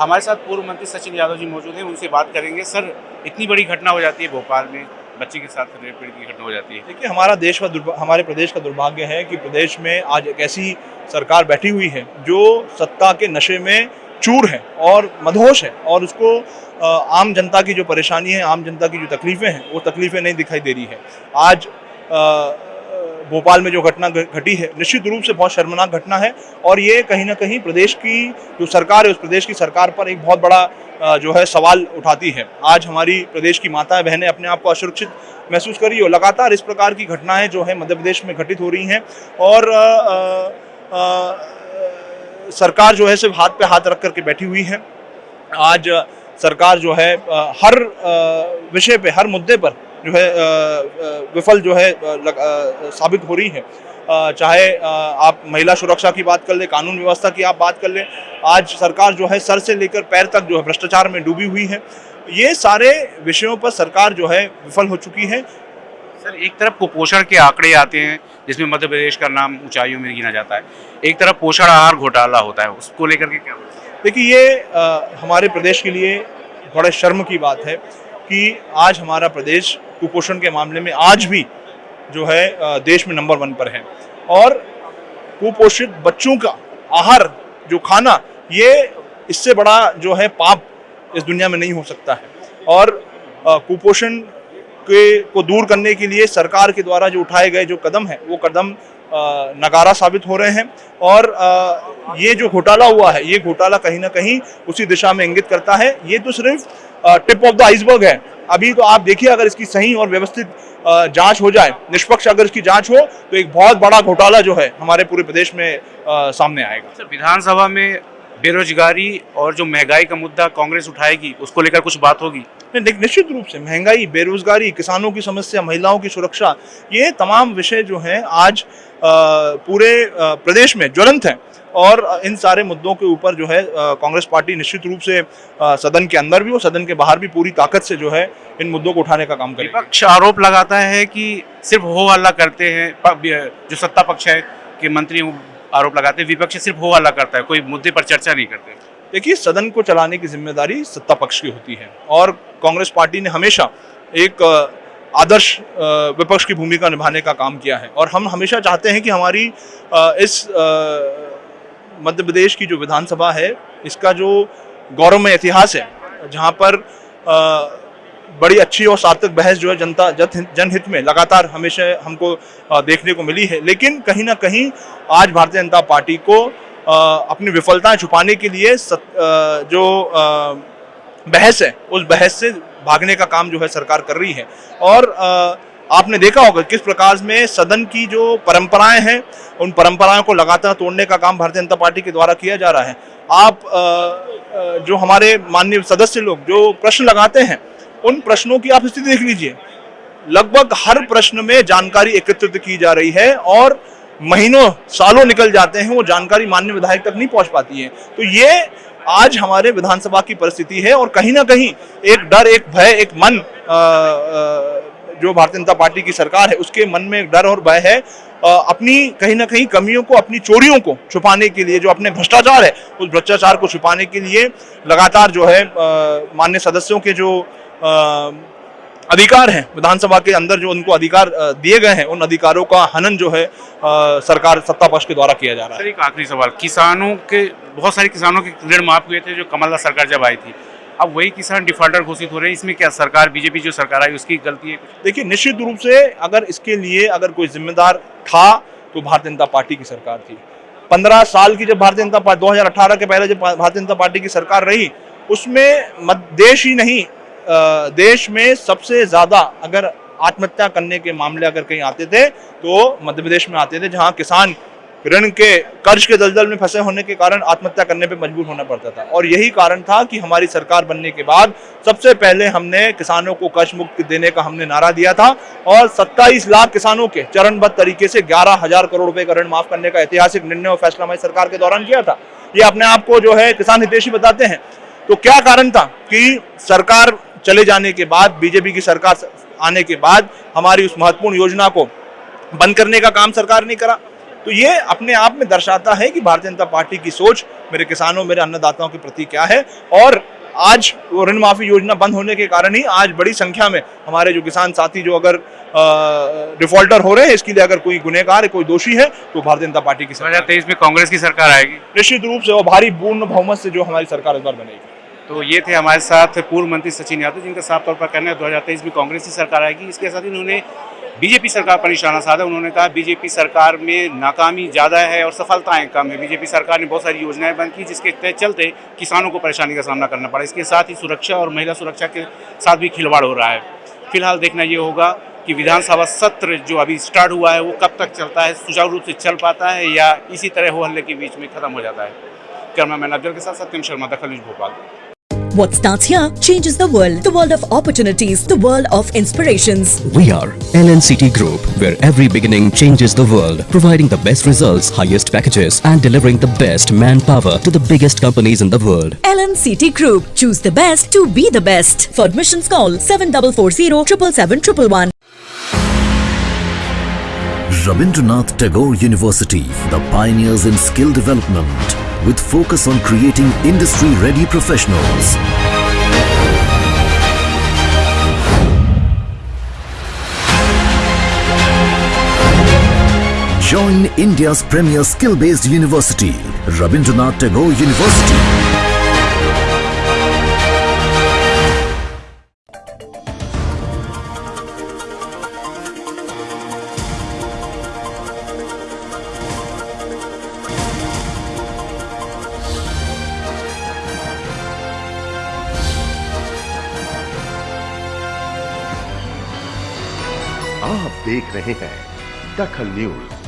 हमारे साथ पूर्व मंत्री सचिन यादव जी मौजूद हैं, उनसे बात करेंगे। सर, इतनी बड़ी घटना हो जाती है भोपाल में, बच्चे के साथ रेप पीड़ित की घटना हो जाती है। देखिए, हमारा देश का हमारे प्रदेश का दुर्भाग्य है कि प्रदेश में आज एक ऐसी सरकार बैठी हुई है, जो सत्ता के नशे में चूर है और मदहोश है और उसको आम जनता की जो परेशानी है, आम जनता की जो तकलीफ़ें हैं, वो तकलीफ़ें नहीं दिखाई दे रही है। आज भोपाल में जो घटना घटी है निश्चित रूप से बहुत शर्मनाक घटना है और ये कहीं ना कहीं प्रदेश की जो सरकार है उस प्रदेश की सरकार पर एक बहुत बड़ा जो है सवाल उठाती है। आज हमारी प्रदेश की माताएँ बहनें अपने आप को असुरक्षित महसूस कर रही हो लगातार इस प्रकार की घटनाएँ जो है मध्य प्रदेश में घटित हो रही हैं और अ, अ, अ, सरकार जो है सिर्फ़ हाथ पे हाथ रख करके बैठी हुई है। आज सरकार जो है हर विषय पे हर मुद्दे पर जो है विफल जो है लग- साबित हो रही है। चाहे आप महिला सुरक्षा की बात कर ले कानून व्यवस्था की आप बात कर ले आज सरकार जो है सर से लेकर पैर तक जो है भ्रष्टाचार में डूबी हुई है। ये सारे विषयों पर सरकार जो है विफल हो चुकी है। सर एक तरफ़ कुपोषण के आंकड़े आते हैं जिसमें मध्य प्रदेश का नाम ऊंचाइयों में गिना जाता है। एक तरफ़ पोषण आहार घोटाला होता है उसको लेकर के क्या देखिए ये अ, हमारे प्रदेश के लिए बड़े शर्म की बात है कि आज हमारा प्रदेश कुपोषण के मामले में आज भी जो है देश में नंबर वन पर है। और कुपोषित बच्चों का आहार, जो खाना, ये इससे बड़ा जो है पाप इस दुनिया में नहीं हो सकता है। और कुपोषण के को दूर करने के लिए सरकार के द्वारा जो उठाए गए जो कदम है, वो कदम नकारा साबित हो रहे हैं और ये जो घोटाला हुआ है, ये घोटाला कहीं ना कहीं उसी दिशा में इंगित करता है। ये तो सिर्फ़ टिप ऑफ़ द आइसबर्ग है। अभी तो आप देखिए, अगर इसकी सही और व्यवस्थित जाँच हो जाए, निष्पक्ष अगर इसकी जाँच हो तो एक बहुत बड़ा घोटाला जो है हमारे पूरे प्रदेश में सामने आएगा। सर, विधानसभा में बेरोजगारी और जो महँगाई का मुद्दा कांग्रेस उठाएगी उसको लेकर कुछ बात होगी। नहीं, निश्चित रूप से महँगाई बेरोजगारी किसानों की समस्या महिलाओं की सुरक्षा ये तमाम विषय जो हैं आज पूरे प्रदेश में ज्वलंत हैं। और इन सारे मुद्दों के ऊपर जो है कांग्रेस पार्टी निश्चित रूप से सदन के अंदर भी और सदन के बाहर भी पूरी ताकत से जो है इन मुद्दों को उठाने का काम करेगी। विपक्ष आरोप लगाता है कि सिर्फ़ हो हल्ला करते हैं जो सत्ता पक्ष है कि मंत्री आरोप लगाते हैं, विपक्ष सिर्फ़ हो हल्ला करता है, कोई मुद्दे पर चर्चा नहीं करते। देखिए, सदन को चलाने की ज़िम्मेदारी सत्ता पक्ष की होती है और कांग्रेस पार्टी ने हमेशा एक आदर्श विपक्ष की भूमिका निभाने का काम किया है और हम हमेशा चाहते हैं कि हमारी इस मध्य प्रदेश की जो विधानसभा है, इसका जो गौरवमय इतिहास है, जहाँ पर बड़ी अच्छी और सार्थक बहस जो है जनता जन जनहित में लगातार हमेशा हमको देखने को मिली है। लेकिन कहीं ना कहीं आज भारतीय जनता पार्टी को अपनी विफलताएँ छुपाने के लिए सत, जो बहस है उस बहस से भागने का काम जो है सरकार कर रही है। और आपने देखा होगा किस प्रकार में सदन की जो परंपराएँ हैं उन परंपराओं को लगातार तोड़ने का काम भारतीय जनता पार्टी के द्वारा किया जा रहा है। आप जो हमारे माननीय सदस्य लोग जो प्रश्न लगाते हैं उन प्रश्नों की आप स्थिति देख लीजिए। लगभग हर प्रश्न में जानकारी एकत्रित की जा रही है और महीनों सालों निकल जाते हैं वो जानकारी मान्य विधायक तक नहीं पहुँच पाती है। तो ये आज हमारे विधानसभा की परिस्थिति है और कहीं ना कहीं एक डर एक भय एक मन अ, अ, जो भारतीय जनता पार्टी की सरकार है उसके मन में एक डर और भय है। अ, अपनी कहीं ना कहीं कमियों को अपनी चोरियों को छुपाने के लिए जो अपने भ्रष्टाचार है उस भ्रष्टाचार को छुपाने के लिए लगातार जो है मान्य सदस्यों के जो अधिकार हैं। विधानसभा के अंदर जो उनको अधिकार दिए गए हैं उन अधिकारों का हनन जो है अ, सरकार सत्ता पक्ष के द्वारा किया जा रहा है। एक आखिरी सवाल। किसानों के बहुत सारे किसानों के ऋण माफ़ हुए थे जो कमलनाथ सरकार जब आई थी। अब वही किसान डिफॉल्टर घोषित हो रहे हैं। इसमें क्या सरकार बीजेपी जो सरकार आई उसकी गलती है देखिए निश्चित रूप से अगर इसके लिए अगर कोई जिम्मेदार था तो भारतीय जनता पार्टी की सरकार थी। पंद्रह साल की जब भारतीय जनता पार्टी 2018 के पहले जब भारतीय जनता पार्टी की सरकार रही उसमें देश ही नहीं देश में सबसे ज़्यादा अगर आत्महत्या करने के मामले अगर कहीं आते थे तो मध्य प्रदेश में आते थे, जहाँ किसान ऋण के, कर्ज के दलदल में फंसे होने के कारण आत्महत्या करने पे मजबूर होना पड़ता था। और यही कारण था कि हमारी सरकार बनने के बाद सबसे पहले हमने किसानों को कर्ज मुक्त देने का हमने नारा दिया था और 27 लाख किसानों के चरणबद्ध तरीके से ग्यारह हज़ार करोड़ रुपए का ऋण माफ़ करने का ऐतिहासिक निर्णय और फैसला हमारी सरकार के दौरान किया था। ये अपने आप को जो है किसान हितेशी बताते हैं। तो क्या कारण था कि सरकार चले जाने के बाद बीजेपी की सरकार आने के बाद हमारी उस महत्वपूर्ण योजना को बंद करने का काम सरकार ने करा। तो ये अपने आप में दर्शाता है कि भारतीय जनता पार्टी की सोच मेरे किसानों मेरे अन्नदाताओं के प्रति क्या है। और आज वो ऋण माफ़ी योजना बंद होने के कारण ही आज बड़ी संख्या में हमारे जो किसान साथी जो अगर डिफॉल्टर हो रहे हैं इसके लिए अगर कोई गुनहगार है कोई दोषी है तो भारतीय जनता पार्टी की सरकार। तेईस में कांग्रेस की सरकार आएगी। निश्चित रूप से और भारी पूर्ण बहुमत से जो हमारी सरकार इस बार बनेगी। तो ये थे हमारे साथ पूर्व मंत्री सचिन यादव, जिनका साफ़ तौर पर कहना है दो हज़ार तेईस में कांग्रेस की सरकार आएगी। इसके साथ ही उन्होंने बीजेपी सरकार पर निशाना साधा। उन्होंने कहा, बीजेपी सरकार में नाकामी ज़्यादा है और सफलताएँ कम है। बीजेपी सरकार ने बहुत सारी योजनाएँ बंद की, जिसके तहत चलते किसानों को परेशानी का सामना करना पड़ा। इसके साथ ही सुरक्षा और महिला सुरक्षा के साथ भी खिलवाड़ हो रहा है। फ़िलहाल देखना ये होगा कि विधानसभा सत्र जो अभी स्टार्ट हुआ है, वो कब तक चलता है, सुचारू रूप से चल पाता है या इसी तरह हो हल्ले के बीच में खत्म हो जाता है। कैमरा मैन अफजल के साथ Satyam Sharma, Dakhal news Bhopal. What starts here changes the world. The world of opportunities. The world of inspirations. We are LNCT Group, where every beginning changes the world, providing the best results, highest packages, and delivering the best manpower to the biggest companies in the world. LNCT Group. Choose the best to be the best. For admissions call 7440 777 Rabindranath Tagore University, the pioneers in skill development, with focus on creating industry-ready professionals. Join India's premier skill-based university, Rabindranath Tagore University. देख रहे हैं दखल news.